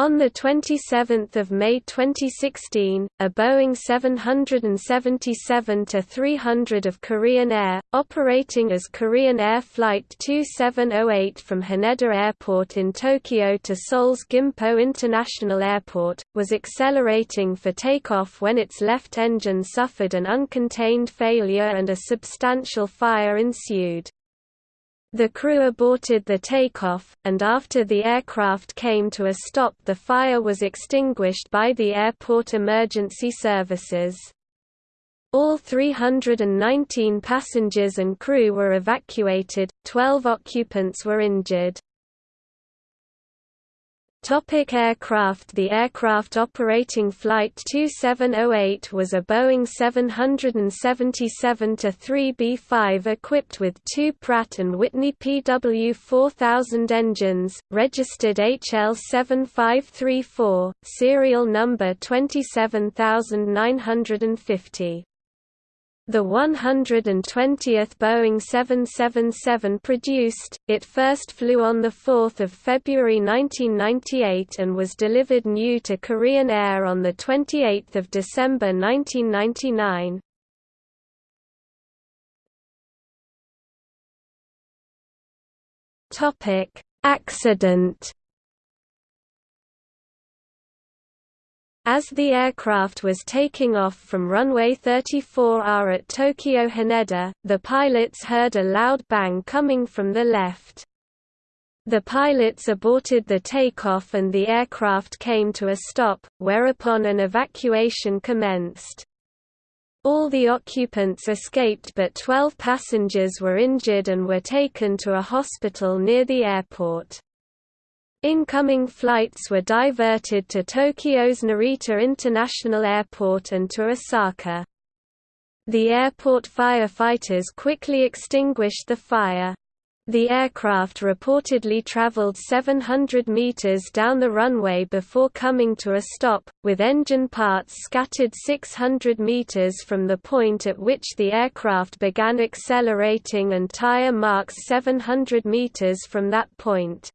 On 27 May 2016, a Boeing 777-300 of Korean Air, operating as Korean Air Flight 2708 from Haneda Airport in Tokyo to Seoul's Gimpo International Airport, was accelerating for takeoff when its left engine suffered an uncontained failure and a substantial fire ensued. The crew aborted the takeoff, and after the aircraft came to a stop the fire was extinguished by the airport emergency services. All 319 passengers and crew were evacuated, 12 occupants were injured. Topic aircraft The aircraft operating Flight 2708 was a Boeing 777-3B5 equipped with two Pratt & Whitney PW4000 engines, registered HL7534, serial number 27950. The 120th Boeing 777 produced, it first flew on 4 February 1998 and was delivered new to Korean Air on 28 December 1999. Accident As the aircraft was taking off from runway 34R at Tokyo Haneda, the pilots heard a loud bang coming from the left. The pilots aborted the takeoff and the aircraft came to a stop, whereupon an evacuation commenced. All the occupants escaped but 12 passengers were injured and were taken to a hospital near the airport. Incoming flights were diverted to Tokyo's Narita International Airport and to Osaka. The airport firefighters quickly extinguished the fire. The aircraft reportedly traveled 700 meters down the runway before coming to a stop, with engine parts scattered 600 meters from the point at which the aircraft began accelerating and tire marks 700 meters from that point.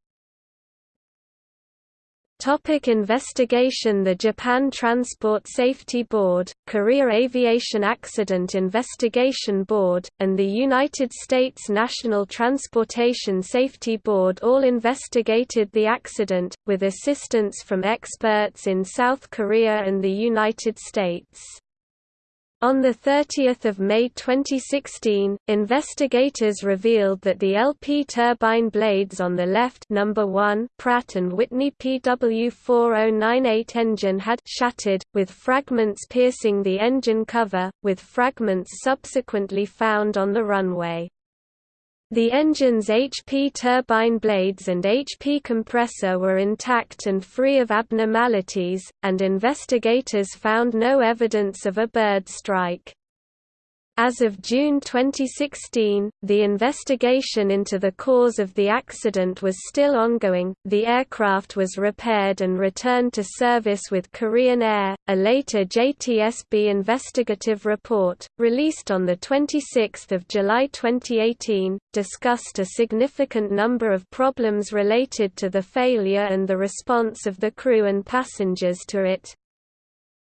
Topic investigation The Japan Transport Safety Board, Korea Aviation Accident Investigation Board, and the United States National Transportation Safety Board all investigated the accident, with assistance from experts in South Korea and the United States. On 30 May 2016, investigators revealed that the LP turbine blades on the left number 1 Pratt & Whitney PW4098 engine had shattered, with fragments piercing the engine cover, with fragments subsequently found on the runway. The engine's HP turbine blades and HP compressor were intact and free of abnormalities, and investigators found no evidence of a bird strike. As of June 2016, the investigation into the cause of the accident was still ongoing. The aircraft was repaired and returned to service with Korean Air. A later JTSB investigative report, released on the 26th of July 2018, discussed a significant number of problems related to the failure and the response of the crew and passengers to it,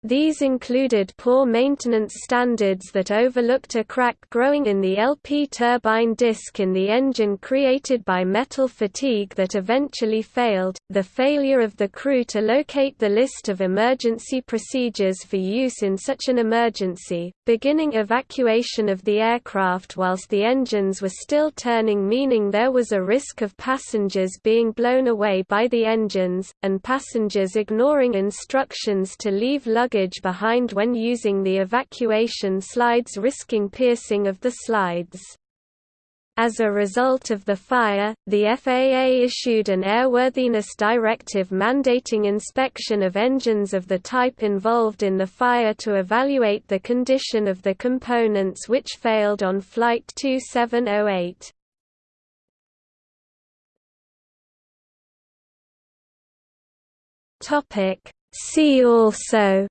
these included poor maintenance standards that overlooked a crack growing in the LP turbine disc in the engine created by metal fatigue that eventually failed, the failure of the crew to locate the list of emergency procedures for use in such an emergency, beginning evacuation of the aircraft whilst the engines were still turning meaning there was a risk of passengers being blown away by the engines, and passengers ignoring instructions to leave luggage luggage behind when using the evacuation slides risking piercing of the slides. As a result of the fire, the FAA issued an airworthiness directive mandating inspection of engines of the type involved in the fire to evaluate the condition of the components which failed on Flight 2708. See also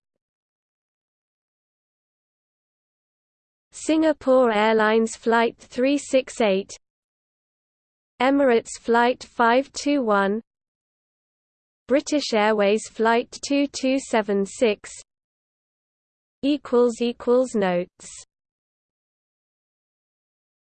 Singapore Airlines Flight 368 Emirates Flight 521 British Airways Flight 2276 Notes